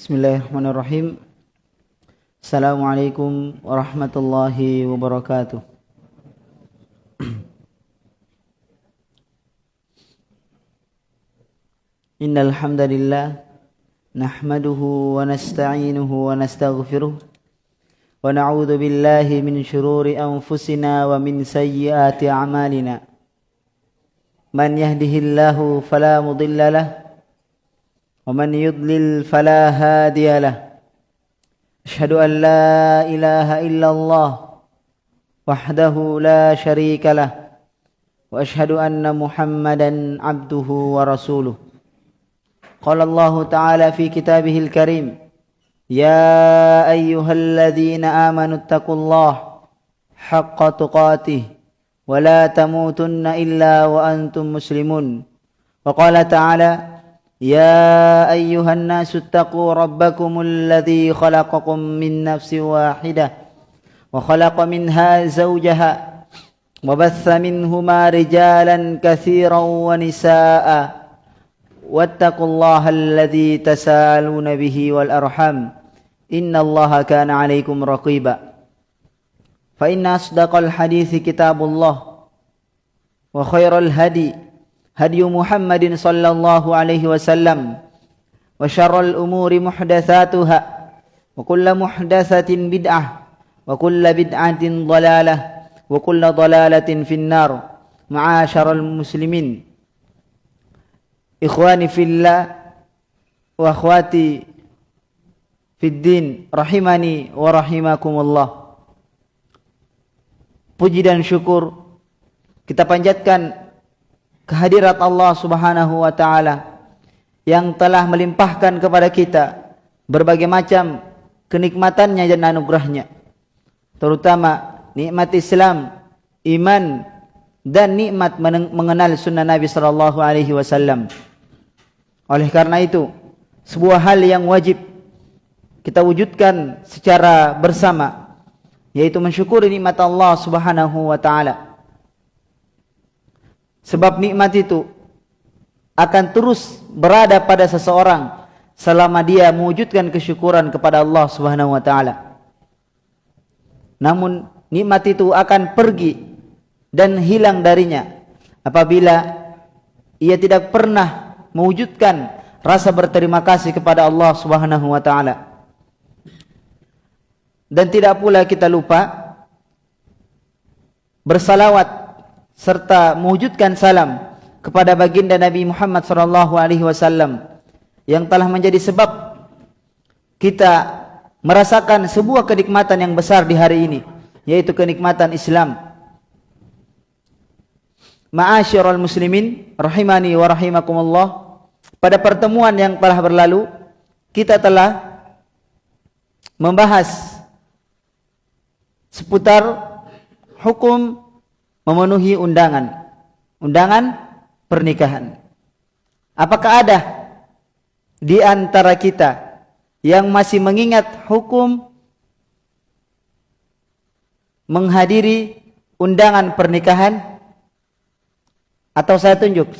Bismillahirrahmanirrahim. Assalamualaikum warahmatullahi wabarakatuh. Innal hamdalillah nahmaduhu wa nasta'inuhu wa nastaghfiruh wa na'udzu billahi min shururi anfusina wa min sayyiati a'malina. Man yahdihillahu fala mudilla lahu ومن يضلل فلا هادي له. أشهد أن لا إله إلا الله وحده لا شريك له. وأشهد أن محمدا عبده ورسوله. قال الله تعالى في كتابه الكريم يا أيها الذين آمنوا اتقوا الله حق تقاته ولا تموتن إلا وأنتم مسلمون. وقال تعالى يا أيها الناس اتقوا ربكم الذي خلقكم من نفس واحدة وخلق منها زوجها وبث منهما رجالا كثيرا ونساء واتقوا الله الذي تساءلون به والأرحم إن الله كان عليكم رقيبا فإن أصدق الحديث كتاب الله وخير الهدي هدي محمد صلى الله عليه وسلم وشر الأمور محدثاتها وكل محدثة بدعة وكل بدعة ضلالة وكل ضلالة في النار. معاشر المسلمين. إخواني في الله وأخواتي في الدين رحمني ورحمكم الله. Puji dan syukur kita panjatkan kehadirat Allah Subhanahu wa taala yang telah melimpahkan kepada kita berbagai macam kenikmatannya dan anugerahnya terutama nikmat Islam, iman dan nikmat mengenal sunnah Nabi sallallahu alaihi wasallam. Oleh karena itu, sebuah hal yang wajib kita wujudkan secara bersama yaitu mensyukuri nikmat Allah Subhanahu wa taala. Sebab nikmat itu akan terus berada pada seseorang selama dia mewujudkan kesyukuran kepada Allah Subhanahu wa taala. Namun nikmat itu akan pergi dan hilang darinya apabila ia tidak pernah mewujudkan rasa berterima kasih kepada Allah Subhanahu wa taala. Dan tidak pula kita lupa bersalawat serta mewujudkan salam kepada baginda Nabi Muhammad sallallahu alaihi wasallam yang telah menjadi sebab kita merasakan sebuah kenikmatan yang besar di hari ini yaitu kenikmatan Islam. Ma'asyiral muslimin rahimani wa rahimakumullah pada pertemuan yang telah berlalu kita telah membahas seputar hukum memenuhi undangan. Undangan pernikahan. Apakah ada di antara kita yang masih mengingat hukum menghadiri undangan pernikahan? Atau saya tunjuk?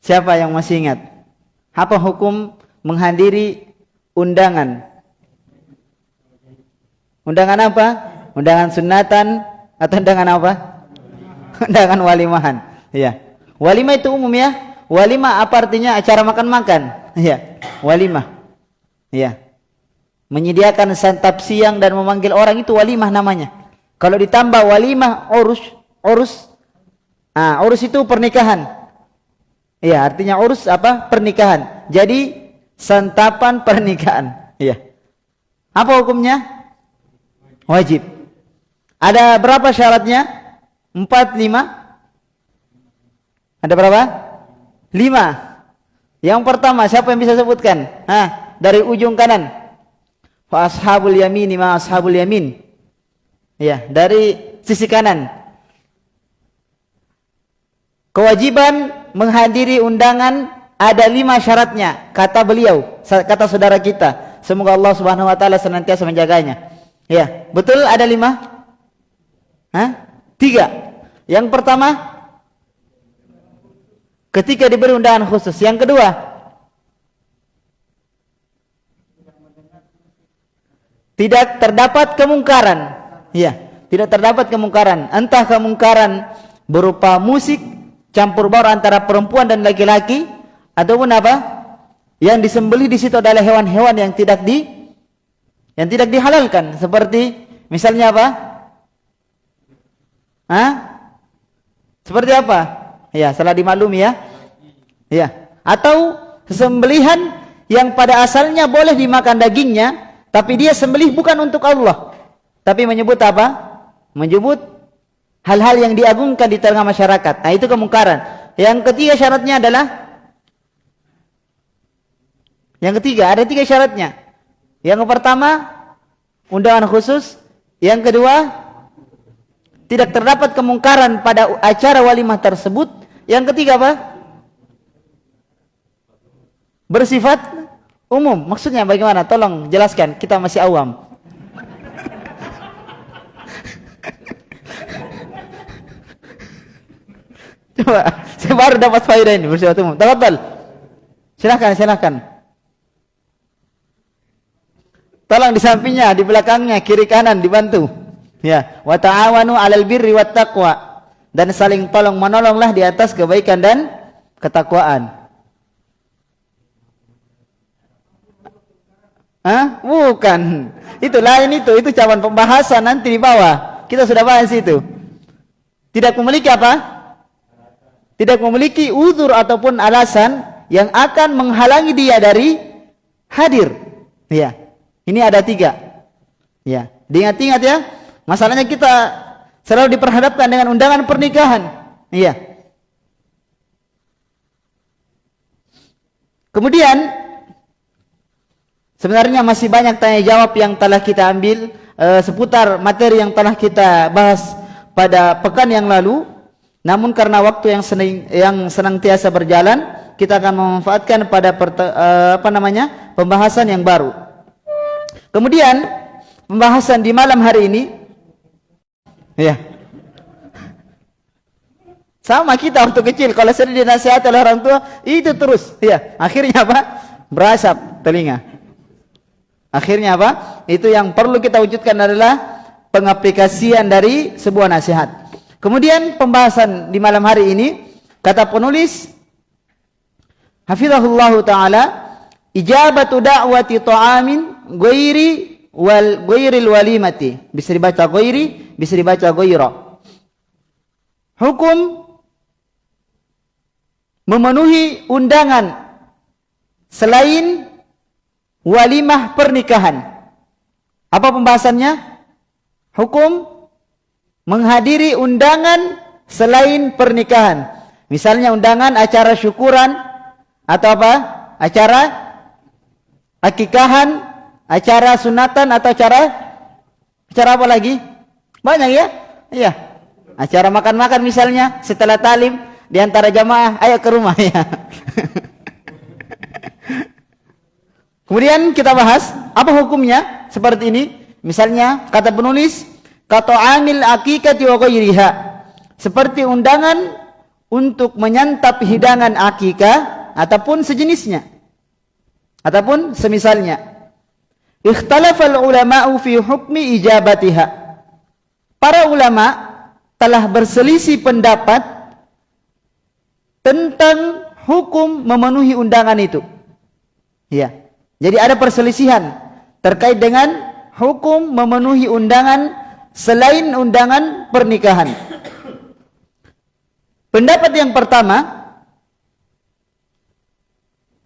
Siapa yang masih ingat? Apa hukum menghadiri undangan Undangan apa? Undangan sunatan atau undangan apa? undangan walimahan. Ya. Walimah itu umum ya. Walimah apa artinya? Acara makan-makan. Ya. Walimah. Ya. Menyediakan santap siang dan memanggil orang itu walimah namanya. Kalau ditambah walimah urus, urus. Ah, urus itu pernikahan. Ya, artinya urus apa? Pernikahan. Jadi santapan pernikahan. Ya. Apa hukumnya? Wajib. Ada berapa syaratnya? Empat, lima? Ada berapa? Lima. Yang pertama, siapa yang bisa sebutkan? Hah, dari ujung kanan. Fa ashabul yamin ma ashabul yamin. Ya, dari sisi kanan. Kewajiban menghadiri undangan ada lima syaratnya, kata beliau, kata saudara kita. Semoga Allah Subhanahu wa taala senantiasa menjaganya. Ya, betul ada lima? Hah? Tiga. Yang pertama ketika diberi undangan khusus. Yang kedua, tidak terdapat kemungkaran. Ya, tidak terdapat kemungkaran. Entah kemungkaran berupa musik campur baur antara perempuan dan laki-laki ataupun apa? Yang disembelih di situ adalah hewan-hewan yang tidak di yang tidak dihalalkan seperti misalnya apa? Hah? Seperti apa? Ya, salah dimaklumi ya. Ya. Atau sembelihan yang pada asalnya boleh dimakan dagingnya tapi dia sembelih bukan untuk Allah. Tapi menyebut apa? Menyebut hal-hal yang diagungkan di tengah masyarakat. Nah itu kemungkaran. Yang ketiga syaratnya adalah Yang ketiga, ada tiga syaratnya. Yang pertama, undangan khusus. Yang kedua, tidak terdapat kemungkaran pada acara walimah tersebut. Yang ketiga apa? Bersifat Umum, maksudnya bagaimana? Tolong jelaskan, kita masih awam. Coba, saya baru dapat faedah ini bersifat umum. Tafadhal. Silakan, silakan. Tolong di sampingnya, di belakangnya, kiri kanan dibantu. Ya, wa ta'awanu 'alal birri wat taqwa. Dan saling tolong menolonglah di atas kebaikan dan ketakwaan. Hah? Bukan. Itu lain itu. Itu cawan pembahasan nanti di bawah. Kita sudah bahas itu. Tidak memiliki apa? Tidak memiliki uzur ataupun alasan yang akan menghalangi dia dari hadir. Ya. Ini ada tiga. Ya. Diingat-ingat ya. Masalahnya kita selalu diperhadapkan dengan undangan pernikahan. Iya. Kemudian Sebenarnya masih banyak tanya jawab yang telah kita ambil uh, seputar materi yang telah kita bahas pada pekan yang lalu. Namun karena waktu yang senang yang senantiasa berjalan, kita akan memanfaatkan pada uh, apa namanya pembahasan yang baru. Kemudian pembahasan di malam hari ini, ya sama kita waktu kecil kalau sering dinasihati oleh orang tua itu terus, ya akhirnya apa berasap telinga. Akhirnya apa? Itu yang perlu kita wujudkan adalah pengaplikasian dari sebuah nasihat. Kemudian pembahasan di malam hari ini kata penulis Hafizahullah taala ijabatu da'wati ta'amin ghairi wal ghairil walimati. Bisa dibaca ghairi, bisa dibaca ghaira. Hukum memenuhi undangan selain walimah pernikahan. Apa pembahasannya? Hukum menghadiri undangan selain pernikahan. Misalnya undangan acara syukuran atau apa? Acara akikahan, acara sunatan atau acara acara apa lagi? Banyak ya? Iya. Acara makan-makan misalnya setelah talim di antara jamaah ayo ke rumah ya. Kemudian kita bahas apa hukumnya seperti ini. Misalnya kata penulis kata amil akikati wa ghairiha seperti undangan untuk menyantap hidangan akikah ataupun sejenisnya ataupun semisalnya. Ikhtalafa al-ulama'u fi hukmi ijabatiha. Para ulama telah berselisih pendapat tentang hukum memenuhi undangan itu. Ya. Jadi ada perselisihan terkait dengan hukum memenuhi undangan selain undangan pernikahan. Pendapat yang pertama,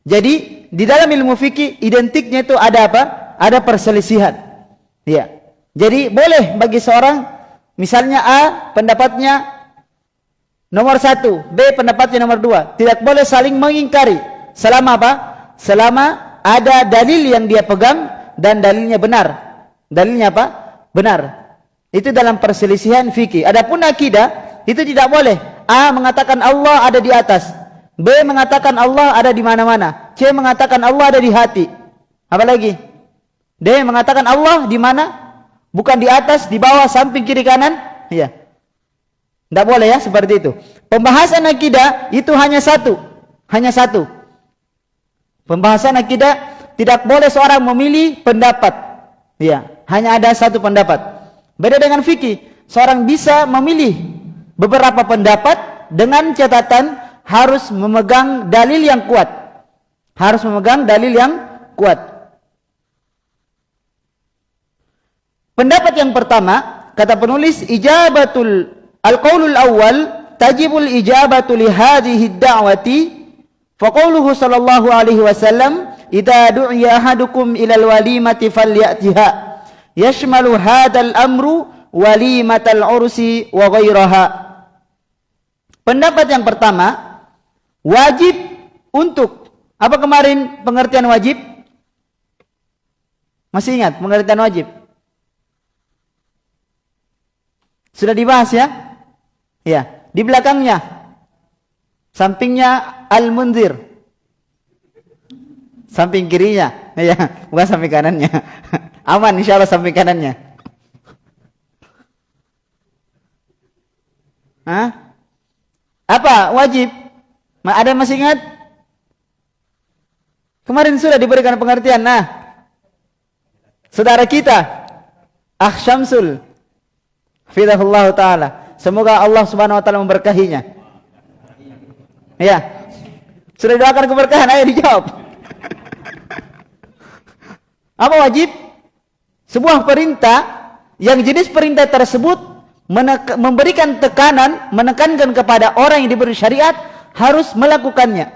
jadi di dalam ilmu fikih identiknya itu ada apa? Ada perselisihan. Ya. Jadi boleh bagi seorang, misalnya A pendapatnya nomor satu, B pendapatnya nomor dua, tidak boleh saling mengingkari. Selama apa? Selama ada dalil yang dia pegang dan dalilnya benar. Dalilnya apa? Benar. Itu dalam perselisihan fikih. Adapun akidah itu tidak boleh. A mengatakan Allah ada di atas. B mengatakan Allah ada di mana-mana. C mengatakan Allah ada di hati. Apa lagi? D mengatakan Allah di mana? Bukan di atas, di bawah, samping, kiri, kanan. Iya. Tidak boleh ya seperti itu. Pembahasan akidah itu hanya satu. Hanya satu. Pembahasan akidah tidak boleh seorang memilih pendapat. Ya, hanya ada satu pendapat. Beda dengan fikih, seorang bisa memilih beberapa pendapat dengan catatan harus memegang dalil yang kuat. Harus memegang dalil yang kuat. Pendapat yang pertama, kata penulis ijabatul al-qaulul awal tajibul ijabatu li hadhihi ad-da'wati fa qauluhu sallallahu alaihi wasallam idza du'iya ahadukum al-walimati falyatiha yashmalu hadzal amru walimatal ursi wa ghairaha pendapat yang pertama wajib untuk apa kemarin pengertian wajib masih ingat pengertian wajib Sudah dibahas ya? Ya, di belakangnya. Sampingnya Al-Munzir. Samping kirinya. Ya, bukan samping kanannya. Aman insyaallah samping kanannya. Hah? Apa wajib? Ada masih ingat? Kemarin sudah diberikan pengertian. Nah, saudara kita, Syamsul, Fidahullah Ta'ala. Semoga Allah Subhanahu Wa Ta'ala memberkahinya. Ya. Sudah doakan keberkahan, ayo dijawab. Apa wajib? Sebuah perintah yang jenis perintah tersebut memberikan tekanan, menekankan kepada orang yang diberi syariat harus melakukannya.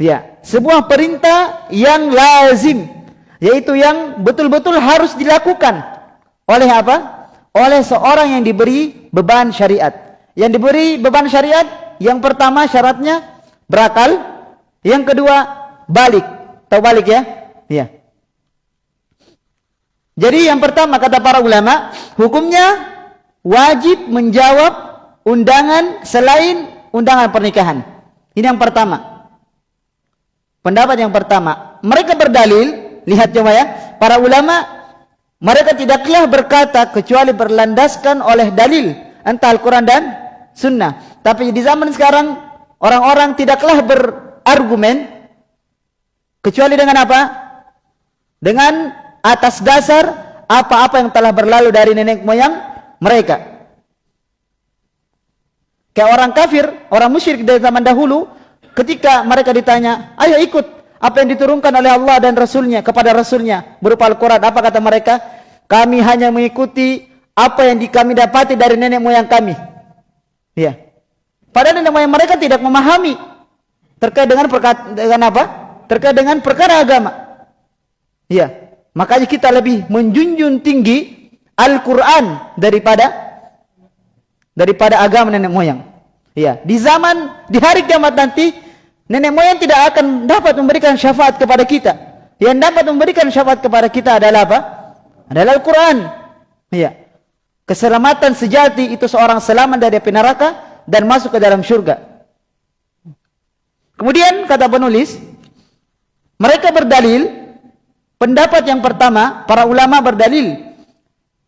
Ya, sebuah perintah yang lazim, yaitu yang betul-betul harus dilakukan oleh apa? oleh seorang yang diberi beban syariat. Yang diberi beban syariat, yang pertama syaratnya berakal, yang kedua balik. Tahu balik ya? Iya. Jadi yang pertama kata para ulama, hukumnya wajib menjawab undangan selain undangan pernikahan. Ini yang pertama. Pendapat yang pertama, mereka berdalil, lihat coba ya, para ulama mereka tidaklah berkata kecuali berlandaskan oleh dalil entah Al-Quran dan Sunnah. Tapi di zaman sekarang orang-orang tidaklah berargumen kecuali dengan apa? Dengan atas dasar apa-apa yang telah berlalu dari nenek moyang mereka. Kayak orang kafir, orang musyrik dari zaman dahulu, ketika mereka ditanya, ayo ikut apa yang diturunkan oleh Allah dan Rasulnya kepada Rasulnya berupa Al-Quran. Apa kata mereka? Kami hanya mengikuti apa yang kami dapati dari nenek moyang kami. Ya. Padahal nenek moyang mereka tidak memahami terkait dengan perkara dengan apa? Terkait dengan perkara agama. Ya. Makanya kita lebih menjunjung tinggi Al-Quran daripada daripada agama nenek moyang. Ya. Di zaman di hari kiamat nanti nenek moyang tidak akan dapat memberikan syafaat kepada kita. Yang dapat memberikan syafaat kepada kita adalah apa? Adalah Al-Quran. Ya. Keselamatan sejati itu seorang selamat dari api neraka dan masuk ke dalam syurga. Kemudian kata penulis, mereka berdalil, pendapat yang pertama, para ulama berdalil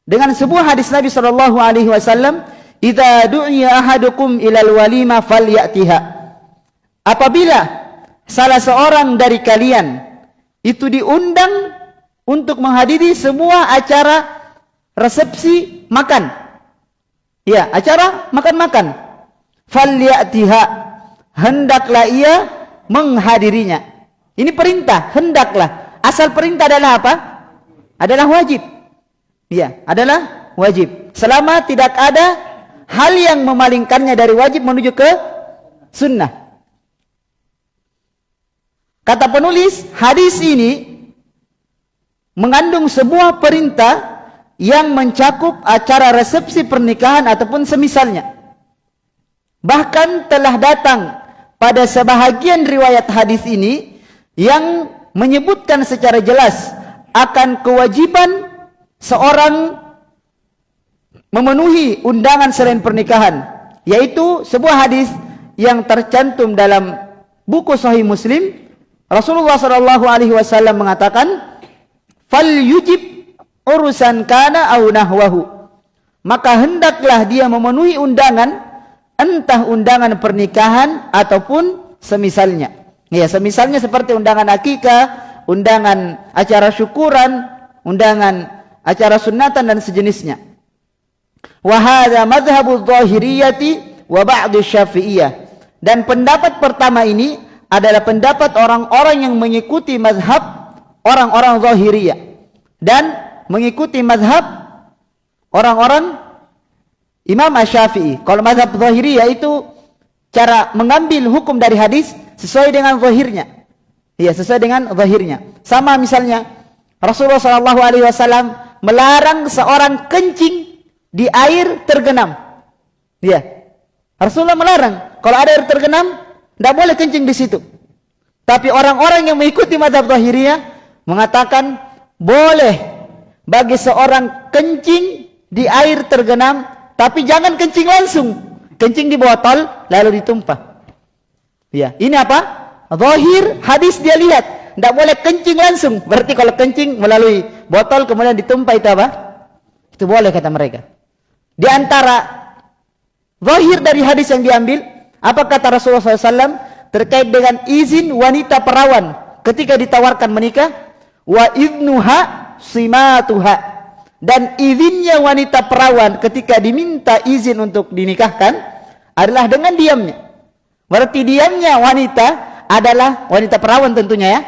dengan sebuah hadis Nabi sallallahu alaihi wasallam, "Idza du'iya ahadukum ilal walima falyatiha." Apabila salah seorang dari kalian itu diundang untuk menghadiri semua acara resepsi makan. Ya, acara makan-makan. Falyatiha hendaklah ia menghadirinya. Ini perintah, hendaklah. Asal perintah adalah apa? Adalah wajib. Ya, adalah wajib. Selama tidak ada hal yang memalingkannya dari wajib menuju ke sunnah. Kata penulis, hadis ini mengandung sebuah perintah yang mencakup acara resepsi pernikahan ataupun semisalnya. Bahkan telah datang pada sebahagian riwayat hadis ini yang menyebutkan secara jelas akan kewajiban seorang memenuhi undangan selain pernikahan. Yaitu sebuah hadis yang tercantum dalam buku sahih muslim Rasulullah sallallahu alaihi wasallam mengatakan fal yujib urusan kana au nahwahu maka hendaklah dia memenuhi undangan entah undangan pernikahan ataupun semisalnya. Ya, semisalnya seperti undangan akikah, undangan acara syukuran, undangan acara sunatan dan sejenisnya. Wa hadha madhhabu adh-dhahiriyyati wa ba'd asy-syafi'iyyah. Dan pendapat pertama ini adalah pendapat orang-orang yang mengikuti mazhab orang-orang zahiriyah dan mengikuti mazhab orang-orang Imam Asy-Syafi'i. Kalau mazhab zahiriyah itu cara mengambil hukum dari hadis sesuai dengan zahirnya. Iya, sesuai dengan zahirnya. Sama misalnya Rasulullah wasallam melarang seorang kencing di air tergenam. Iya. Rasulullah melarang kalau ada air tergenam tidak boleh kencing di situ. Tapi orang-orang yang mengikuti mazhab zahiriyah mengatakan boleh bagi seorang kencing di air tergenam tapi jangan kencing langsung. Kencing di botol lalu ditumpah. Ya, ini apa? Zahir hadis dia lihat. Tidak boleh kencing langsung. Berarti kalau kencing melalui botol kemudian ditumpah itu apa? Itu boleh kata mereka. Di antara zahir dari hadis yang diambil, apa kata Rasulullah SAW terkait dengan izin wanita perawan ketika ditawarkan menikah? Wa idnuha simatuha dan izinnya wanita perawan ketika diminta izin untuk dinikahkan adalah dengan diamnya. Berarti diamnya wanita adalah wanita perawan tentunya ya.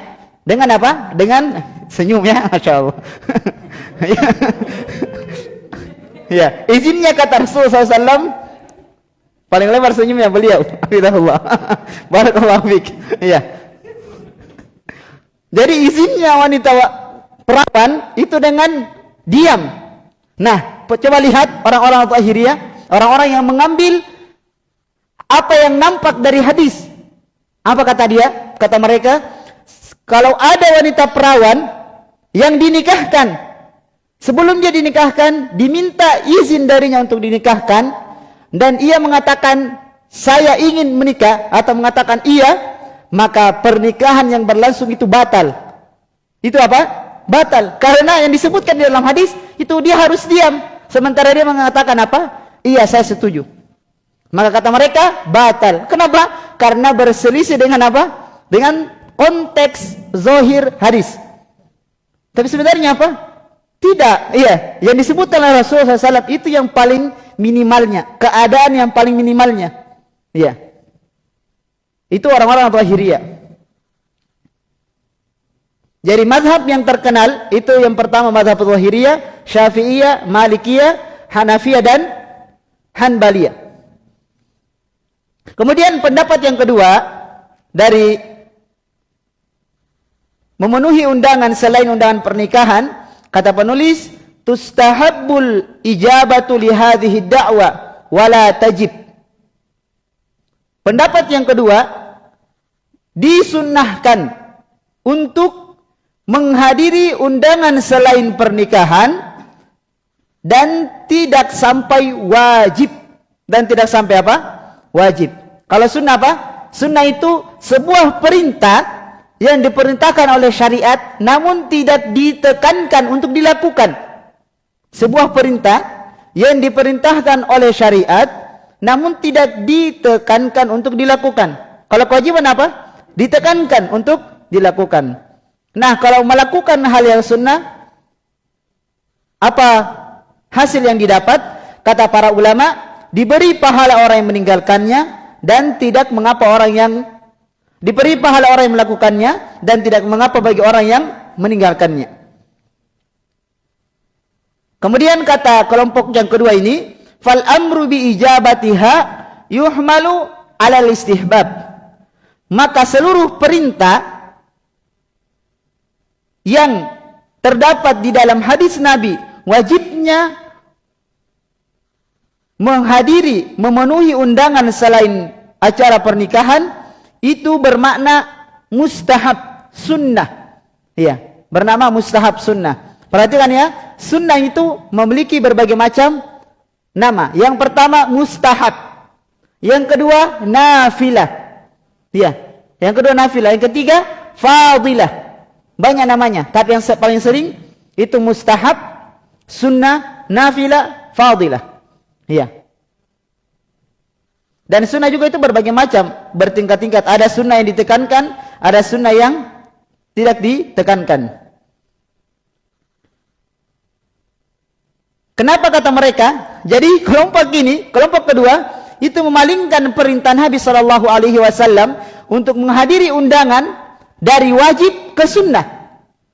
Dengan apa? Dengan senyum ya, masya Allah. ya, izinnya kata Rasulullah SAW paling lebar senyumnya beliau. Alhamdulillah. Barakallahu fiik. Ya. Jadi izinnya wanita perawan itu dengan diam. Nah, coba lihat orang-orang zahiriyah, orang-orang yang mengambil apa yang nampak dari hadis. Apa kata dia? Kata mereka, kalau ada wanita perawan yang dinikahkan, sebelum dia dinikahkan, diminta izin darinya untuk dinikahkan, dan ia mengatakan, saya ingin menikah, atau mengatakan iya, maka pernikahan yang berlangsung itu batal. Itu apa? batal. Karena yang disebutkan di dalam hadis itu dia harus diam. Sementara dia mengatakan apa? Iya saya setuju. Maka kata mereka batal. Kenapa? Karena berselisih dengan apa? Dengan konteks zahir hadis. Tapi sebenarnya apa tidak iya yang disebutkan oleh Rasulullah SAW itu yang paling minimalnya. Keadaan yang paling minimalnya. Iya itu orang-orang zahiriyah jadi mazhab yang terkenal itu yang pertama mazhab Zahiriyah, Syafi'iyah, Malikiyah, Hanafiyah dan Hanbaliyah. Kemudian pendapat yang kedua dari memenuhi undangan selain undangan pernikahan, kata penulis, tustahabbul ijabatu li hadhihi da'wa wala tajib. Pendapat yang kedua disunnahkan untuk menghadiri undangan selain pernikahan dan tidak sampai wajib dan tidak sampai apa? wajib. Kalau sunnah apa? Sunnah itu sebuah perintah yang diperintahkan oleh syariat namun tidak ditekankan untuk dilakukan. Sebuah perintah yang diperintahkan oleh syariat namun tidak ditekankan untuk dilakukan. Kalau kewajiban apa? Ditekankan untuk dilakukan. Nah, kalau melakukan hal yang sunnah, apa hasil yang didapat? Kata para ulama, diberi pahala orang yang meninggalkannya dan tidak mengapa orang yang diberi pahala orang yang melakukannya dan tidak mengapa bagi orang yang meninggalkannya. Kemudian kata kelompok yang kedua ini, fal amru bi ijabatiha yuhmalu ala istihbab. Maka seluruh perintah yang terdapat di dalam hadis Nabi wajibnya menghadiri memenuhi undangan selain acara pernikahan itu bermakna mustahab sunnah. Ya bernama mustahab sunnah. Perhatikan ya sunnah itu memiliki berbagai macam nama. Yang pertama mustahab. Yang kedua nafilah. Ya yang kedua nafilah. Yang ketiga fadilah. Banyak namanya. Tapi yang paling sering itu mustahab sunnah nafilah fadilah. Iya Dan sunnah juga itu berbagai macam, bertingkat-tingkat. Ada sunnah yang ditekankan, ada sunnah yang tidak ditekankan. Kenapa kata mereka? Jadi kelompok ini, kelompok kedua, itu memalingkan perintah Nabi Sallallahu Alaihi Wasallam untuk menghadiri undangan dari wajib ke sunnah.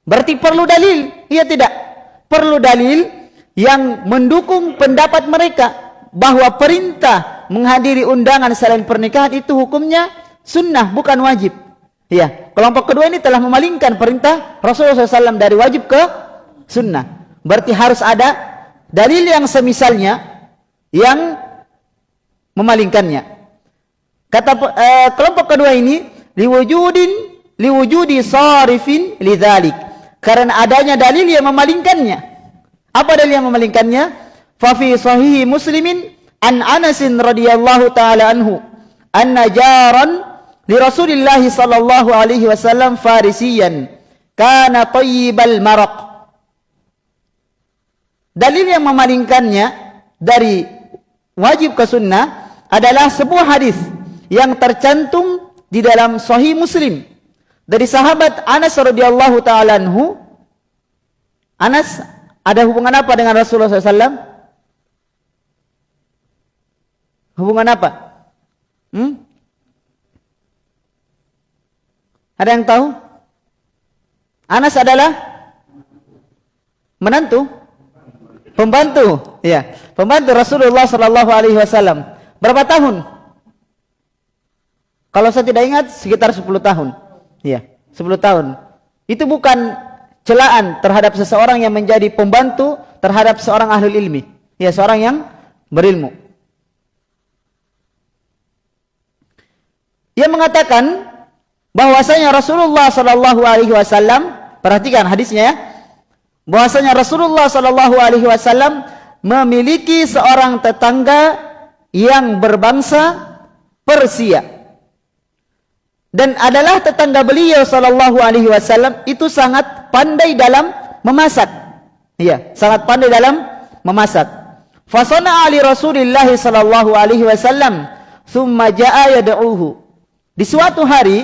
Berarti perlu dalil? Iya tidak. Perlu dalil yang mendukung pendapat mereka bahwa perintah menghadiri undangan selain pernikahan itu hukumnya sunnah bukan wajib. Ya, kelompok kedua ini telah memalingkan perintah Rasulullah SAW dari wajib ke sunnah. Berarti harus ada dalil yang semisalnya yang memalingkannya. Kata uh, kelompok kedua ini liwujudin liwujudi sarifin lidzalik. Karena adanya dalil yang memalingkannya. Apa dalil yang memalingkannya? Fa fi Muslimin an Anas radhiyallahu taala anhu anna jaran li Rasulillah sallallahu alaihi wasallam farisiyan kana tayyibal maraq. Dalil yang memalingkannya dari wajib ke sunnah adalah sebuah hadis yang tercantum di dalam sahih Muslim dari sahabat Anas radhiyallahu taala anhu Anas ada hubungan apa dengan Rasulullah SAW? Hubungan apa? Hmm? Ada yang tahu? Anas adalah menantu, pembantu, ya, pembantu Rasulullah Sallallahu Alaihi Wasallam. Berapa tahun? Kalau saya tidak ingat, sekitar 10 tahun. Ya, 10 tahun. Itu bukan celaan terhadap seseorang yang menjadi pembantu terhadap seorang ahli ilmi. Ya, seorang yang berilmu. Ia mengatakan bahwasanya Rasulullah sallallahu alaihi wasallam perhatikan hadisnya ya. Bahwasanya Rasulullah sallallahu alaihi wasallam memiliki seorang tetangga yang berbangsa Persia dan adalah tetangga beliau sallallahu alaihi wasallam itu sangat pandai dalam memasak. Iya, sangat pandai dalam memasak. Fasana ali Rasulillah sallallahu alaihi wasallam thumma jaa yad'uhu. Di suatu hari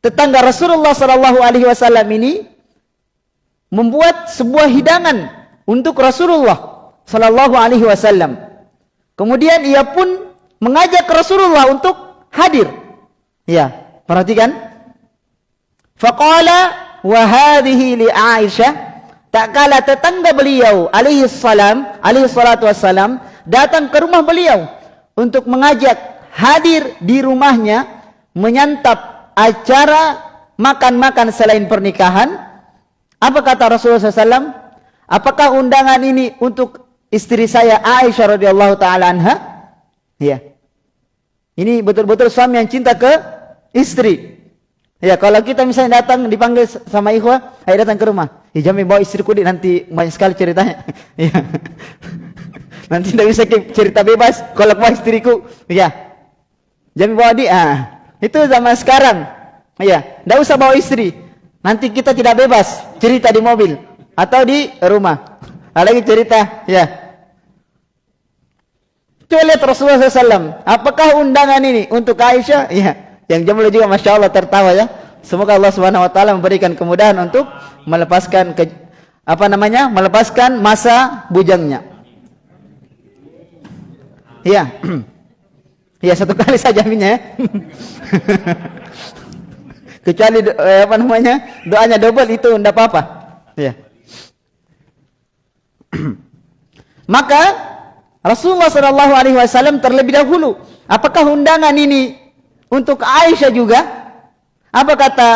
tetangga Rasulullah sallallahu alaihi wasallam ini membuat sebuah hidangan untuk Rasulullah sallallahu alaihi wasallam. Kemudian ia pun mengajak Rasulullah untuk hadir Ya, perhatikan. Faqala wa hadhihi li Aisyah. Tak kala tetangga beliau alaihi salam, alaihi salatu wassalam datang ke rumah beliau untuk mengajak hadir di rumahnya menyantap acara makan-makan selain pernikahan. Apa kata Rasulullah SAW? Apakah undangan ini untuk istri saya Aisyah radhiyallahu taala anha? Ya. Ini betul-betul suami yang cinta ke istri. Ya, kalau kita misalnya datang dipanggil sama ikhwah, ayo datang ke rumah. Ya, jamin bawa istriku di nanti banyak sekali ceritanya. Ya. nanti tidak bisa cerita bebas kalau bawa istriku. Ya. Jamin bawa dia. Ah. Itu zaman sekarang. Ya, tidak usah bawa istri. Nanti kita tidak bebas cerita di mobil atau di rumah. Lagi cerita, ya. Coba lihat Rasulullah SAW. Apakah undangan ini untuk Aisyah? Ya. Yang jumlah juga Masya Allah tertawa ya. Semoga Allah Subhanahu Wa Taala memberikan kemudahan untuk melepaskan ke, apa namanya melepaskan masa bujangnya. Ya. Ya satu kali saja minyak. Ya. Kecuali eh, apa namanya doanya double itu tidak apa-apa. Ya. Maka Rasulullah sallallahu alaihi wasallam terlebih dahulu, apakah undangan ini untuk Aisyah juga? Apa kata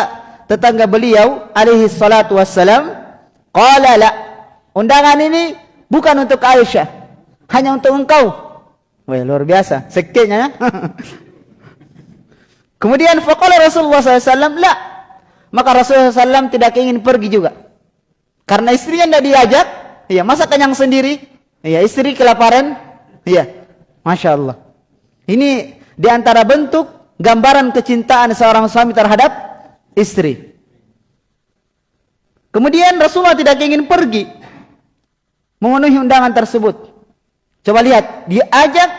tetangga beliau alaihi salatu wassalam? Qala la. Undangan ini bukan untuk Aisyah, hanya untuk engkau. Wah, luar biasa. Sekenya ya. Kemudian faqala Rasulullah SAW, la. Maka Rasulullah SAW tidak ingin pergi juga. Karena istrinya tidak diajak, ya masa kenyang sendiri, Ya, istri kelaparan. Ya. Masya Allah. Ini di antara bentuk gambaran kecintaan seorang suami terhadap istri. Kemudian Rasulullah tidak ingin pergi memenuhi undangan tersebut. Coba lihat, diajak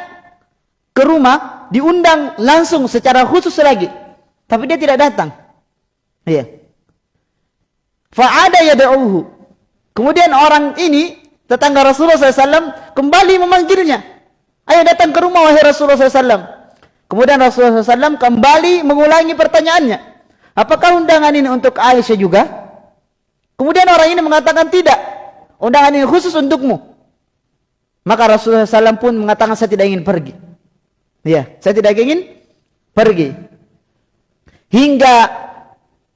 ke rumah diundang langsung secara khusus lagi. Tapi dia tidak datang. Iya. Fa'ada yad'uhu. Kemudian orang ini tetangga Rasulullah SAW kembali memanggilnya. Ayo datang ke rumah wahai Rasulullah SAW kemudian Rasulullah SAW kembali mengulangi pertanyaannya. Apakah undangan ini untuk Aisyah juga? Kemudian orang ini mengatakan tidak. Undangan ini khusus untukmu maka Rasulullah SAW pun mengatakan saya tidak ingin pergi Ya, saya tidak ingin pergi. Hingga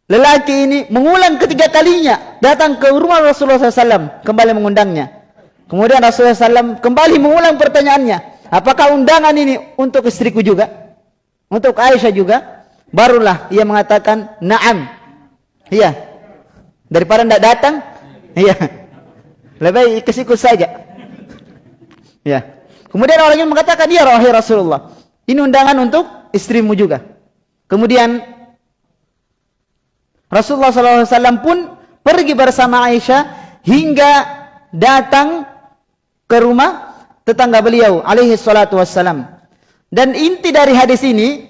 lelaki ini mengulang ketiga kalinya datang ke rumah Rasulullah SAW kembali mengundangnya. Kemudian Rasulullah SAW kembali mengulang pertanyaannya. Apakah undangan ini untuk istriku juga? Untuk Aisyah juga? Barulah ia mengatakan, Naam. Iya. Daripada tidak datang, iya. Lebih ikut-ikut saja. Ya. Kemudian orang ini mengatakan, Ya Rasulullah. Ini undangan untuk istrimu juga. Kemudian Rasulullah SAW pun pergi bersama Aisyah hingga datang ke rumah tetangga beliau alaihi salatu wassalam. Dan inti dari hadis ini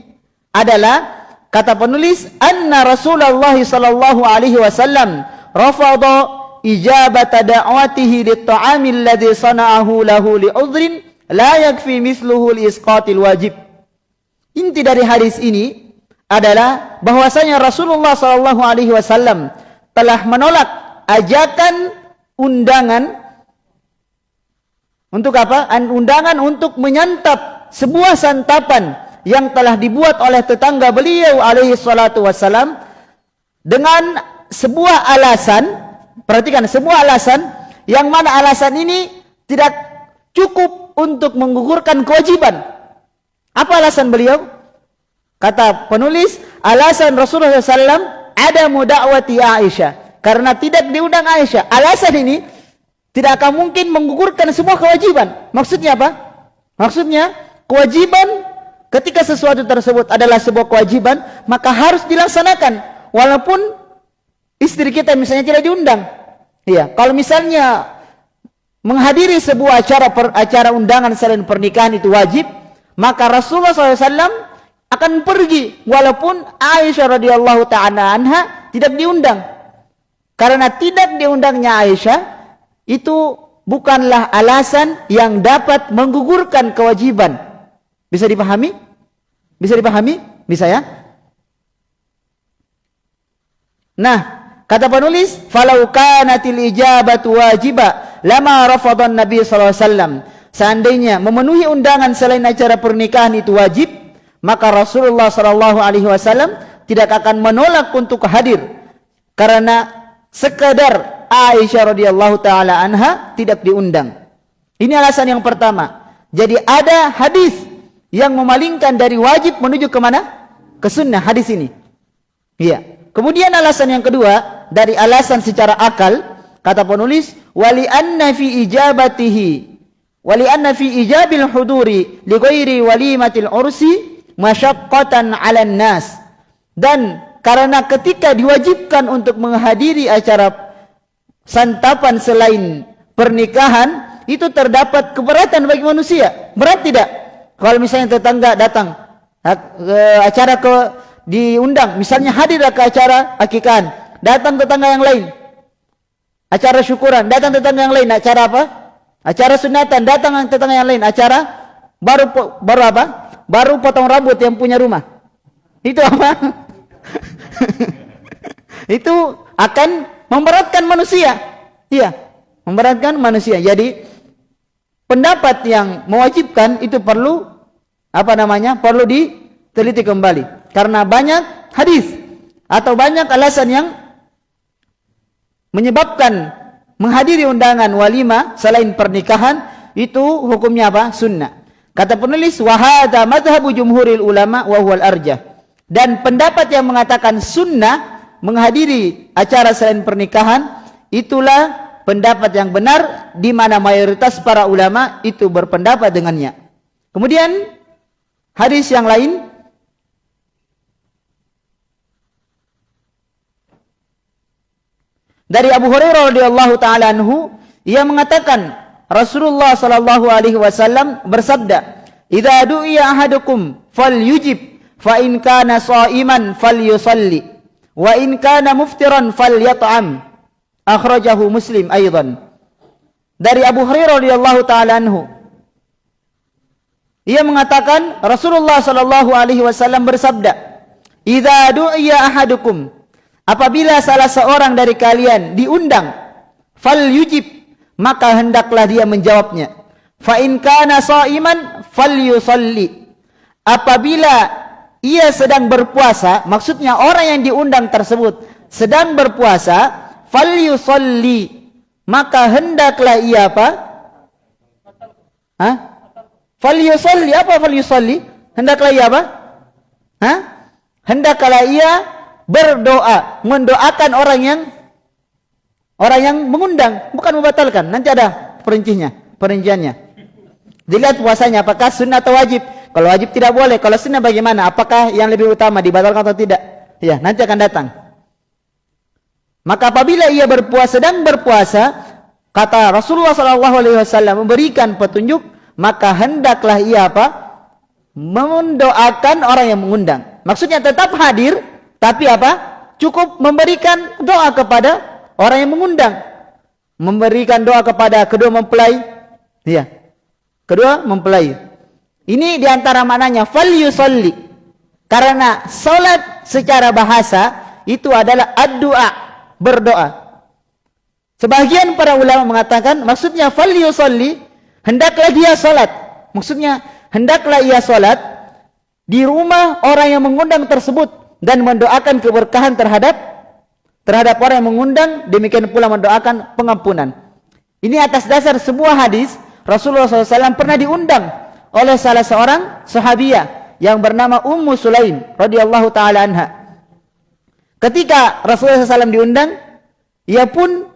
adalah kata penulis anna Rasulullah sallallahu alaihi wasallam rafada ijabata da'watihi lit-ta'amil ladzi sana'ahu lahu li'udhrin la yakfi mithluhu li-isqatil wajib. Inti dari hadis ini adalah bahwasanya Rasulullah sallallahu alaihi wasallam telah menolak ajakan undangan untuk apa? Undangan untuk menyantap sebuah santapan yang telah dibuat oleh tetangga beliau alaihi salatu wasallam dengan sebuah alasan, perhatikan sebuah alasan yang mana alasan ini tidak cukup untuk menggugurkan kewajiban apa alasan beliau? Kata penulis, alasan Rasulullah SAW ada mudakwati Aisyah. Karena tidak diundang Aisyah. Alasan ini tidak akan mungkin menggugurkan semua kewajiban. Maksudnya apa? Maksudnya kewajiban ketika sesuatu tersebut adalah sebuah kewajiban, maka harus dilaksanakan. Walaupun istri kita misalnya tidak diundang. Iya, kalau misalnya menghadiri sebuah acara per, acara undangan selain pernikahan itu wajib, maka Rasulullah SAW akan pergi walaupun Aisyah radhiyallahu taala anha tidak diundang. Karena tidak diundangnya Aisyah itu bukanlah alasan yang dapat menggugurkan kewajiban. Bisa dipahami? Bisa dipahami? Bisa ya? Nah, kata penulis, "Falau kanatil ijabatu wajiba lama rafadhan Nabi sallallahu alaihi wasallam." seandainya memenuhi undangan selain acara pernikahan itu wajib, maka Rasulullah sallallahu alaihi wasallam tidak akan menolak untuk hadir karena sekadar Aisyah radhiyallahu taala anha tidak diundang. Ini alasan yang pertama. Jadi ada hadis yang memalingkan dari wajib menuju ke mana? Ke sunnah hadis ini. Iya. Kemudian alasan yang kedua dari alasan secara akal kata penulis wali anna fi ijabatihi. Wali anna fi ijabil huduri li ghairi walimatil ursi masyaqqatan 'alan nas dan karena ketika diwajibkan untuk menghadiri acara santapan selain pernikahan itu terdapat keberatan bagi manusia. Berat tidak? Kalau misalnya tetangga datang ke acara ke diundang misalnya hadir ke acara akikahan datang tetangga yang lain acara syukuran datang tetangga yang lain acara apa Acara sunatan datang tetangga yang lain. Acara baru baru apa? Baru potong rambut yang punya rumah. Itu apa? itu akan memberatkan manusia. Iya, memberatkan manusia. Jadi pendapat yang mewajibkan itu perlu apa namanya? Perlu diteliti kembali. Karena banyak hadis atau banyak alasan yang menyebabkan menghadiri undangan walima selain pernikahan itu hukumnya apa? Sunnah. Kata penulis wahada madhabu jumhuril ulama wa huwal arjah. Dan pendapat yang mengatakan sunnah menghadiri acara selain pernikahan itulah pendapat yang benar di mana mayoritas para ulama itu berpendapat dengannya. Kemudian hadis yang lain Dari Abu Hurairah radhiyallahu taala anhu ia mengatakan Rasulullah sallallahu alaihi wasallam bersabda idza du'iya ahadukum falyujib fa in kana sha'iman falyusalli wa in kana muftiran falyat'am. Akhrajahu muslim aidan dari Abu Hurairah radhiyallahu taala anhu ia mengatakan Rasulullah sallallahu alaihi wasallam bersabda idza du'iya ahadukum apabila salah seorang dari kalian diundang falyujib maka hendaklah dia menjawabnya. Fa in kana sha'iman falyusalli apabila ia sedang berpuasa maksudnya orang yang diundang tersebut sedang berpuasa falyusalli maka hendaklah ia apa? Ha falyusalli apa falyusalli hendaklah ia apa? Ha hendaklah ia berdoa mendoakan orang yang orang yang mengundang bukan membatalkan nanti ada perincinya perinciannya Dilihat puasanya apakah sunnah atau wajib. Kalau wajib tidak boleh. Kalau sunnah bagaimana? Apakah yang lebih utama dibatalkan atau tidak? Ya, nanti akan datang. Maka apabila ia berpuasa dan berpuasa, kata Rasulullah SAW memberikan petunjuk, maka hendaklah ia apa? Mendoakan orang yang mengundang. Maksudnya tetap hadir, tapi apa? Cukup memberikan doa kepada orang yang mengundang. Memberikan doa kepada kedua mempelai. Ya, Kedua, mempelai. Ini diantara maknanya fal yusalli. Karena solat secara bahasa itu adalah ad-du'a, berdoa. Sebagian para ulama mengatakan maksudnya fal yusalli, hendaklah dia solat. Maksudnya hendaklah ia solat di rumah orang yang mengundang tersebut dan mendoakan keberkahan terhadap terhadap orang yang mengundang demikian pula mendoakan pengampunan. Ini atas dasar sebuah hadis Rasulullah SAW pernah diundang oleh salah seorang sahabiah yang bernama Ummu Sulaim radhiyallahu taala anha. Ketika Rasulullah SAW diundang, ia pun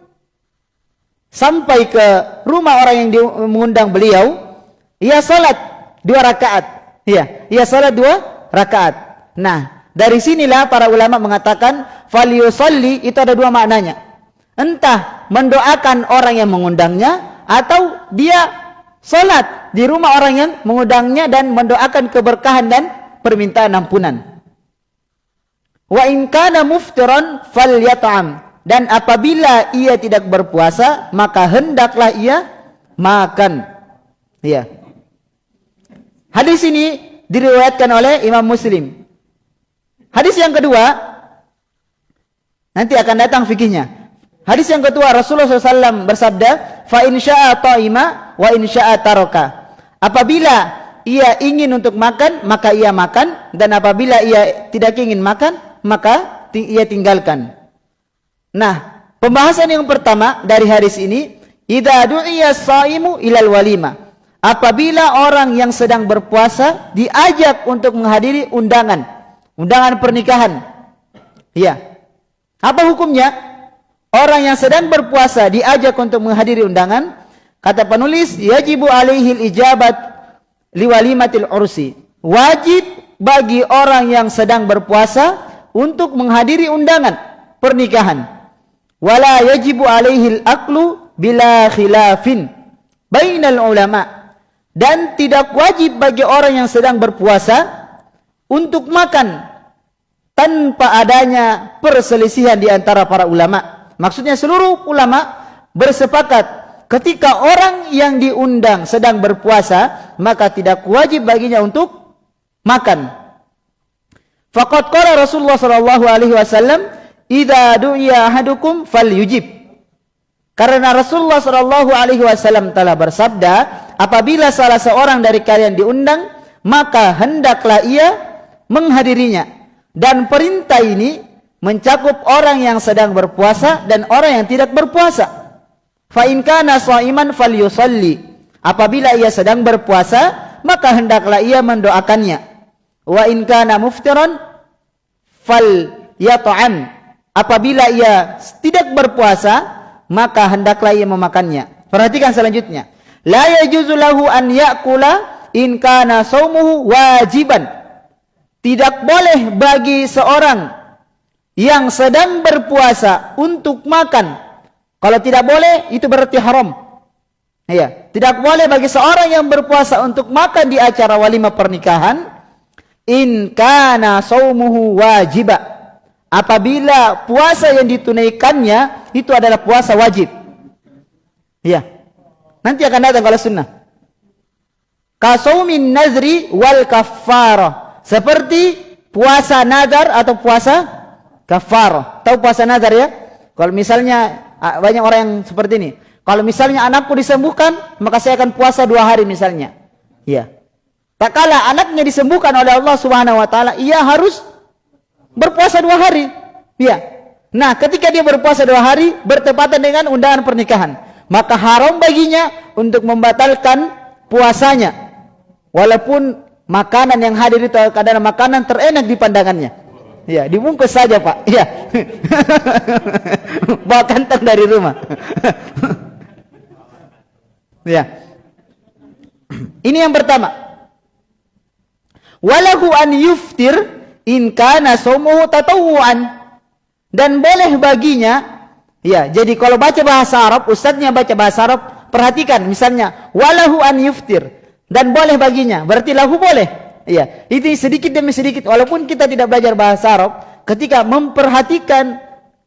sampai ke rumah orang yang mengundang beliau, ia salat dua rakaat. Iya, ia salat dua rakaat. Nah, dari sinilah para ulama mengatakan falyusalli itu ada dua maknanya. Entah mendoakan orang yang mengundangnya atau dia Salat di rumah orang yang mengundangnya dan mendoakan keberkahan dan permintaan ampunan. Wa in kana muftiran falyat'am dan apabila ia tidak berpuasa maka hendaklah ia makan. Ya. Hadis ini diriwayatkan oleh Imam Muslim. Hadis yang kedua nanti akan datang fikihnya. Hadis yang kedua Rasulullah SAW bersabda, "Fa in syaa'a ta'ima wa in syaa'a taraka." Apabila ia ingin untuk makan, maka ia makan dan apabila ia tidak ingin makan, maka ia tinggalkan. Nah, pembahasan yang pertama dari hadis ini, "Idza du'iya shaimu ilal walima." Apabila orang yang sedang berpuasa diajak untuk menghadiri undangan, undangan pernikahan. Ya. Apa hukumnya? Orang yang sedang berpuasa diajak untuk menghadiri undangan, kata penulis, yajibu alaihi ijabat liwalimatil ursi. Wajib bagi orang yang sedang berpuasa untuk menghadiri undangan pernikahan. Wala yajibu alaihi aklu bila khilafin bainal ulama. Dan tidak wajib bagi orang yang sedang berpuasa untuk makan tanpa adanya perselisihan di antara para ulama. Maksudnya seluruh ulama bersepakat ketika orang yang diundang sedang berpuasa maka tidak wajib baginya untuk makan. Faqad qala Rasulullah sallallahu alaihi wasallam, "Idza du'iya ahadukum falyujib." Karena Rasulullah sallallahu alaihi wasallam telah bersabda, apabila salah seorang dari kalian diundang, maka hendaklah ia menghadirinya. Dan perintah ini mencakup orang yang sedang berpuasa dan orang yang tidak berpuasa. Fa in kana shaiman falyusalli. Apabila ia sedang berpuasa, maka hendaklah ia mendoakannya. Wa in kana muftiran fal yat'am. Apabila ia tidak berpuasa, maka hendaklah ia memakannya. Perhatikan selanjutnya. La yajuzu lahu an ya'kula in kana shaumuhu wajiban. Tidak boleh bagi seorang yang sedang berpuasa untuk makan. Kalau tidak boleh, itu berarti haram. Ya, tidak boleh bagi seorang yang berpuasa untuk makan di acara walimah pernikahan in kana saumuhu wajiba. Apabila puasa yang ditunaikannya itu adalah puasa wajib. Ya. Nanti akan datang kalau sunnah. Kasaumin nazri wal kaffara. Seperti puasa nazar atau puasa kaffara. Tahu puasa nazar ya? Kalau misalnya banyak orang yang seperti ini. Kalau misalnya anakku disembuhkan, maka saya akan puasa dua hari misalnya. Ya. Tak kala anaknya disembuhkan oleh Allah Subhanahu Wa Taala, ia harus berpuasa dua hari. Ya. Nah, ketika dia berpuasa dua hari, bertepatan dengan undangan pernikahan, maka haram baginya untuk membatalkan puasanya. Walaupun makanan yang hadir itu adalah makanan terenak di pandangannya. Ya, dibungkus saja, Pak. Ya. Bawa kantong dari rumah. Ya. Ini yang pertama. Walahu an yuftir in kana sawmuhu tatawuan. Dan boleh baginya ya, jadi kalau baca bahasa Arab, ustaznya baca bahasa Arab, perhatikan misalnya walahu an yuftir dan boleh baginya. Berarti lahu boleh. Ya, itu sedikit demi sedikit walaupun kita tidak belajar bahasa Arab, ketika memperhatikan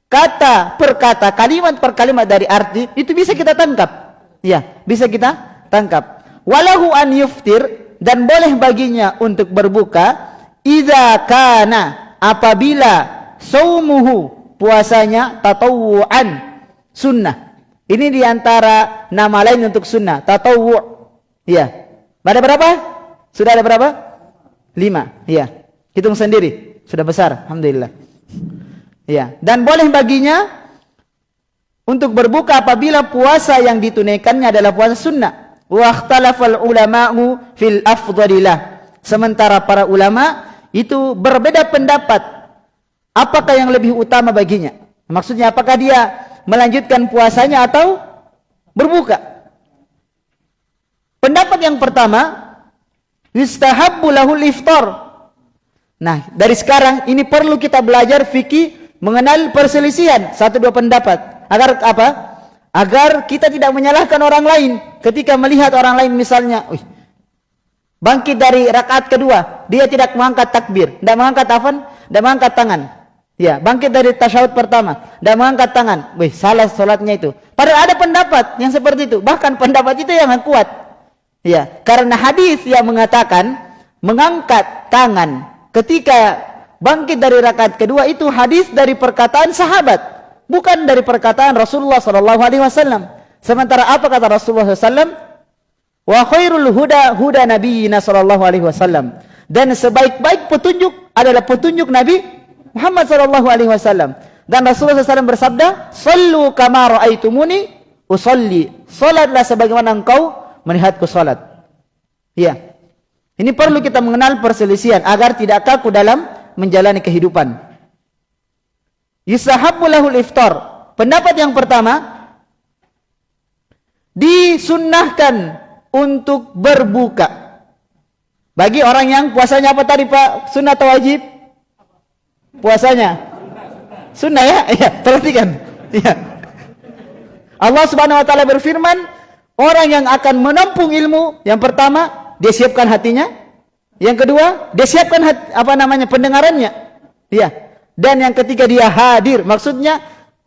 kata per kata, kalimat per kalimat dari arti, itu bisa kita tangkap. Ya, bisa kita tangkap. Walahu an yuftir dan boleh baginya untuk berbuka idza kana apabila saumuhu puasanya tatawuan sunnah. Ini diantara nama lain untuk sunnah, tatawu. Ya. Ada berapa? Sudah ada berapa? Lima. Ya. Hitung sendiri. Sudah besar. Alhamdulillah. Ya. Dan boleh baginya untuk berbuka apabila puasa yang ditunaikannya adalah puasa sunnah. Wa ikhtalafal ulama'u fil afdhalillah. Sementara para ulama itu berbeda pendapat apakah yang lebih utama baginya. Maksudnya apakah dia melanjutkan puasanya atau berbuka? Pendapat yang pertama, yustahabbu lahul iftar. Nah, dari sekarang ini perlu kita belajar fikih mengenal perselisihan satu dua pendapat. Agar apa? Agar kita tidak menyalahkan orang lain ketika melihat orang lain misalnya, Uy, bangkit dari rakaat kedua, dia tidak mengangkat takbir, tidak mengangkat afan, tidak mengangkat tangan. Ya, bangkit dari tasyahud pertama, tidak mengangkat tangan. Wih, salah solatnya itu. Padahal ada pendapat yang seperti itu. Bahkan pendapat itu yang kuat. Ya, karena hadis yang mengatakan mengangkat tangan ketika bangkit dari rakaat kedua itu hadis dari perkataan sahabat bukan dari perkataan Rasulullah sallallahu alaihi wasallam. Sementara apa kata Rasulullah sallallahu Wa khairul huda huda nabiyina sallallahu alaihi wasallam. Dan sebaik-baik petunjuk adalah petunjuk Nabi Muhammad sallallahu alaihi wasallam. Dan Rasulullah SAW bersabda, "Sallu kama ra'aitumuni usalli." Salatlah sebagaimana engkau melihatku salat. Iya. Ini perlu kita mengenal perselisihan agar tidak kaku dalam menjalani kehidupan. Yusahabbu lahul iftar. Pendapat yang pertama disunnahkan untuk berbuka. Bagi orang yang puasanya apa tadi Pak? Sunnah atau wajib? Puasanya. Sunnah ya? Iya, perhatikan. Iya. Allah Subhanahu wa taala berfirman, orang yang akan menampung ilmu, yang pertama, dia siapkan hatinya. Yang kedua, dia siapkan hati, apa namanya pendengarannya. Iya. Dan yang ketiga dia hadir. Maksudnya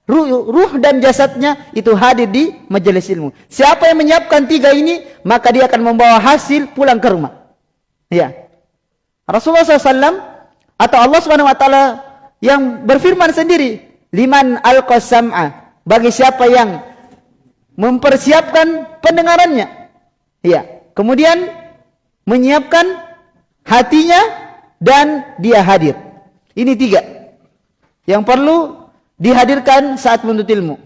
ruh, ruh dan jasadnya itu hadir di majelis ilmu. Siapa yang menyiapkan tiga ini maka dia akan membawa hasil pulang ke rumah. Ya Rasulullah SAW atau Allah SWT yang berfirman sendiri liman al-qasam'a bagi siapa yang mempersiapkan pendengarannya ya kemudian menyiapkan hatinya dan dia hadir ini tiga yang perlu dihadirkan saat menuntut ilmu.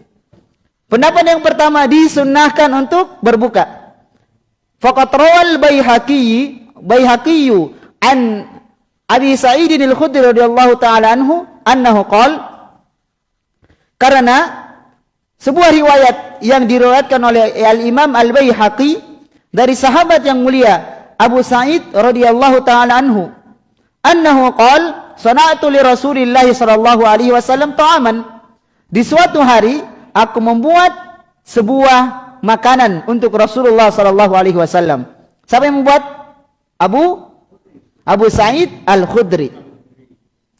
Pendapat yang pertama disunnahkan untuk berbuka. Faqat rawal Baihaqi Baihaqi an Abi Sa'id al-Khudri radhiyallahu taala anhu annahu qala karena sebuah riwayat yang diriwayatkan oleh Al-Imam Al-Baihaqi dari sahabat yang mulia Abu Sa'id radhiyallahu taala anhu annahu qala sana'tu li Rasulillah sallallahu alaihi wasallam ta'aman. Di suatu hari aku membuat sebuah makanan untuk Rasulullah sallallahu alaihi wasallam. Siapa yang membuat? Abu Abu Sa'id Al-Khudri.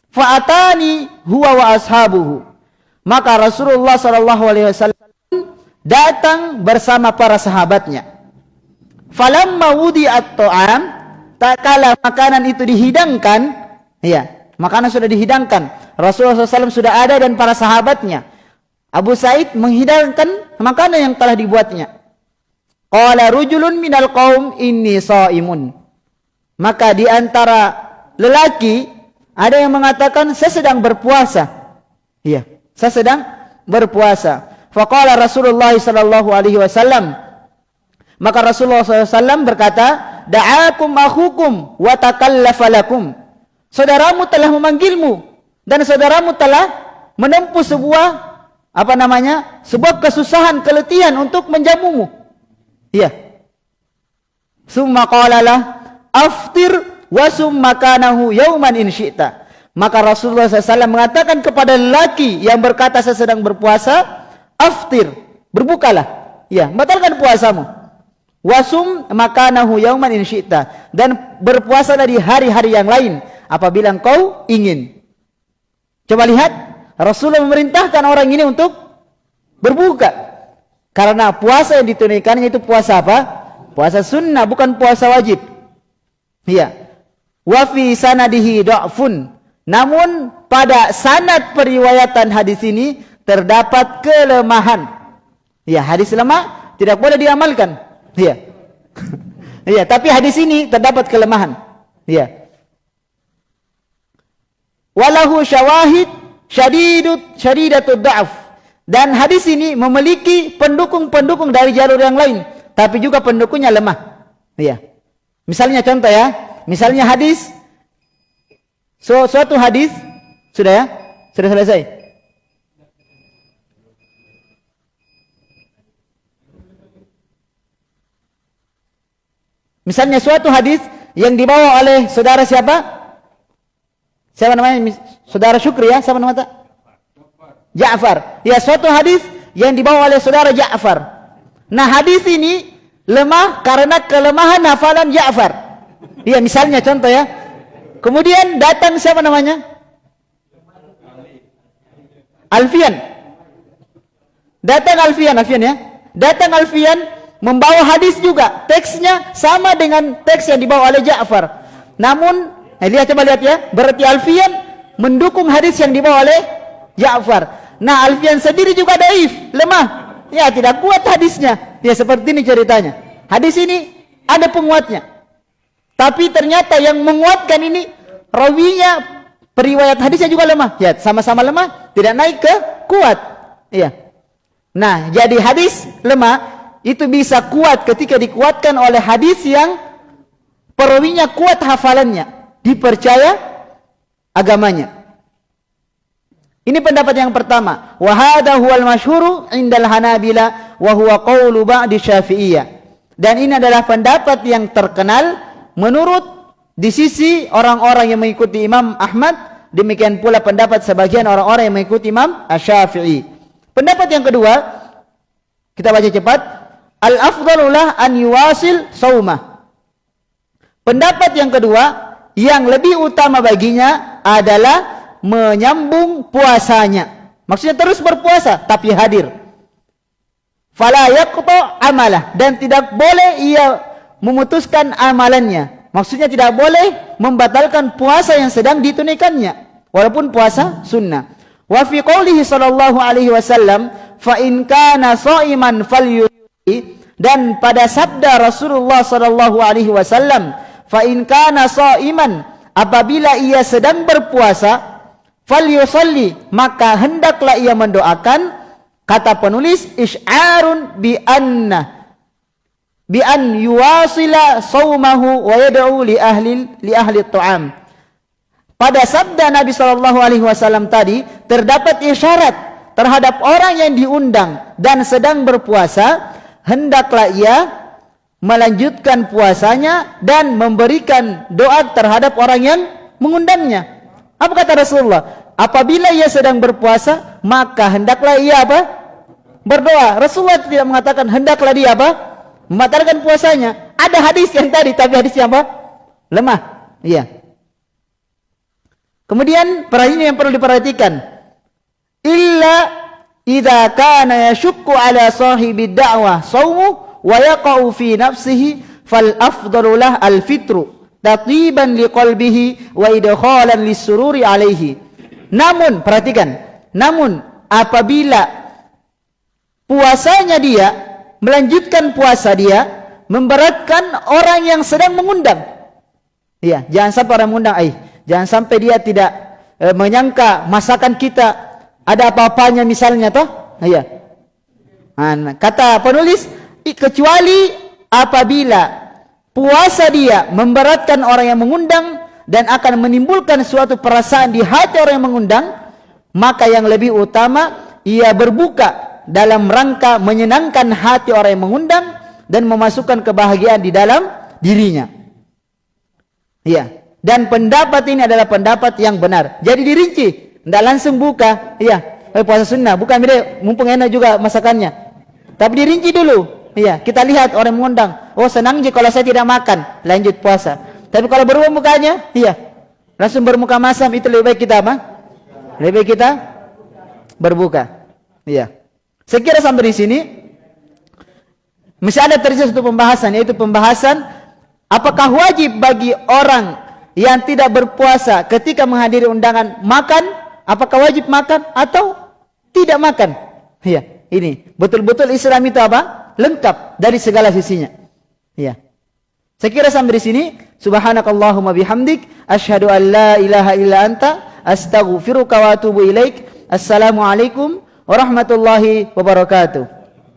Fa'atani huwa wa ashabuhu. Maka Rasulullah sallallahu alaihi wasallam datang bersama para sahabatnya. Falamma wudi'at ta'am, tak kala makanan itu dihidangkan, ya, makanan sudah dihidangkan. Rasulullah SAW sudah ada dan para sahabatnya. Abu Sa'id menghidangkan makanan yang telah dibuatnya. Qala rujulun minal qaum inni sa'imun. Maka di antara lelaki ada yang mengatakan saya sedang berpuasa. Iya, saya sedang berpuasa. Faqala Rasulullah sallallahu alaihi wasallam maka Rasulullah SAW berkata, Da'akum akhukum wa takallafa lakum. Saudaramu telah memanggilmu dan saudaramu telah menempuh sebuah apa namanya? sebuah kesusahan, keletihan untuk menjamumu. Iya. Summa qala lah aftir wa summa kanahu yawman in syi'ta. Maka Rasulullah SAW mengatakan kepada lelaki yang berkata saya sedang berpuasa, aftir, berbukalah. Ya, batalkan puasamu. Wasum makanahu yauman in syi'ta. Dan berpuasa di hari-hari yang lain apabila engkau ingin. Coba lihat, Rasulullah memerintahkan orang ini untuk berbuka. Karena puasa yang ditunaikannya itu puasa apa? Puasa sunnah, bukan puasa wajib. Iya. Wa fi sanadihi da'fun. Namun pada sanad periwayatan hadis ini terdapat kelemahan. Ya, hadis lemah tidak boleh diamalkan. Iya. Iya, tapi hadis ini terdapat kelemahan. Iya. Walahu syawahid syadidut syadidatud da'af. Dan hadis ini memiliki pendukung-pendukung dari jalur yang lain. Tapi juga pendukungnya lemah. Ya. Misalnya contoh ya. Misalnya hadis. So, suatu hadis. Sudah ya? Sudah selesai? Misalnya suatu hadis yang dibawa oleh saudara siapa? Siapa namanya? Saudara Syukri ya? Siapa namanya? Ja'far. Ya suatu hadis yang dibawa oleh saudara Ja'far. Nah hadis ini lemah karena kelemahan hafalan Ja'far. Iya misalnya contoh ya. Kemudian datang siapa namanya? Alfian. Datang Alfian, Alfian ya. Datang Alfian membawa hadis juga. Teksnya sama dengan teks yang dibawa oleh Ja'far. Namun, eh, lihat coba lihat ya. Berarti Alfian mendukung hadis yang dibawa oleh Ja'far. Nah Alfian sendiri juga daif, lemah. Ya tidak kuat hadisnya. Ya seperti ini ceritanya. Hadis ini ada penguatnya. Tapi ternyata yang menguatkan ini rawinya periwayat hadisnya juga lemah. Ya sama-sama lemah, tidak naik ke kuat. Iya. Nah jadi hadis lemah itu bisa kuat ketika dikuatkan oleh hadis yang perawinya kuat hafalannya, dipercaya agamanya. Ini pendapat yang pertama. Wa hadha huwal masyhuru indal Hanabila wa huwa qawlu ba'di Syafi'iyah. Dan ini adalah pendapat yang terkenal menurut di sisi orang-orang yang mengikuti Imam Ahmad, demikian pula pendapat sebagian orang-orang yang mengikuti Imam Asy-Syafi'i. Pendapat yang kedua, kita baca cepat. Al-afdalulah an yuwasil saumah. Pendapat yang kedua, yang lebih utama baginya adalah menyambung puasanya. Maksudnya terus berpuasa tapi hadir. Fala yaqta amalah dan tidak boleh ia memutuskan amalannya. Maksudnya tidak boleh membatalkan puasa yang sedang ditunaikannya walaupun puasa sunnah. Wa fi qoulihi sallallahu alaihi wasallam fa in kana sha'iman falyuti dan pada sabda Rasulullah sallallahu alaihi wasallam fa in kana sha'iman apabila ia sedang berpuasa falyusalli maka hendaklah ia mendoakan kata penulis isy'arun bi anna bi an yuwasila saumahu wa yad'u li ahli li ahli ta'am pada sabda Nabi sallallahu alaihi wasallam tadi terdapat isyarat terhadap orang yang diundang dan sedang berpuasa hendaklah ia melanjutkan puasanya dan memberikan doa terhadap orang yang mengundangnya apa kata Rasulullah? Apabila ia sedang berpuasa, maka hendaklah ia apa? berdoa. Rasulullah tidak mengatakan hendaklah dia apa? Membatalkan puasanya. Ada hadis yang tadi tapi hadisnya apa? Lemah. Iya. Kemudian perhatian yang perlu diperhatikan. Illa idza kana yashukku ala sahibi da'wah sawmu wa yaqa'u fi nafsihi fal afdalu lah al fitru tatiban liqalbihi wa idkhalan lisururi alaihi. Namun perhatikan, namun apabila puasanya dia melanjutkan puasa dia memberatkan orang yang sedang mengundang. Iya, jangan sampai orang mengundang, ai. Jangan sampai dia tidak e, menyangka masakan kita ada apa-apanya misalnya toh. Iya. kata penulis kecuali apabila puasa dia memberatkan orang yang mengundang dan akan menimbulkan suatu perasaan di hati orang yang mengundang, maka yang lebih utama ia berbuka dalam rangka menyenangkan hati orang yang mengundang dan memasukkan kebahagiaan di dalam dirinya. Iya. Dan pendapat ini adalah pendapat yang benar. Jadi dirinci, tidak langsung buka. Iya, eh, puasa sunnah. Bukan bila mumpung enak juga masakannya. Tapi dirinci dulu. Iya, kita lihat orang mengundang. Oh senang je kalau saya tidak makan, lanjut puasa. Tapi kalau berubah mukanya, iya, langsung bermuka masam itu lebih baik kita apa? Lebih baik kita berbuka. Iya. Sekira sampai di sini, masih ada terjadi satu pembahasan, yaitu pembahasan apakah wajib bagi orang yang tidak berpuasa ketika menghadiri undangan makan, apakah wajib makan atau tidak makan? Iya, ini betul-betul Islam itu apa? lengkap dari segala sisinya. Ya. Saya kira sampai di sini. Subhanakallahumma bihamdik. Ashadu an la ilaha illa anta. Astaghfiruka wa atubu ilaik. Assalamualaikum warahmatullahi wabarakatuh.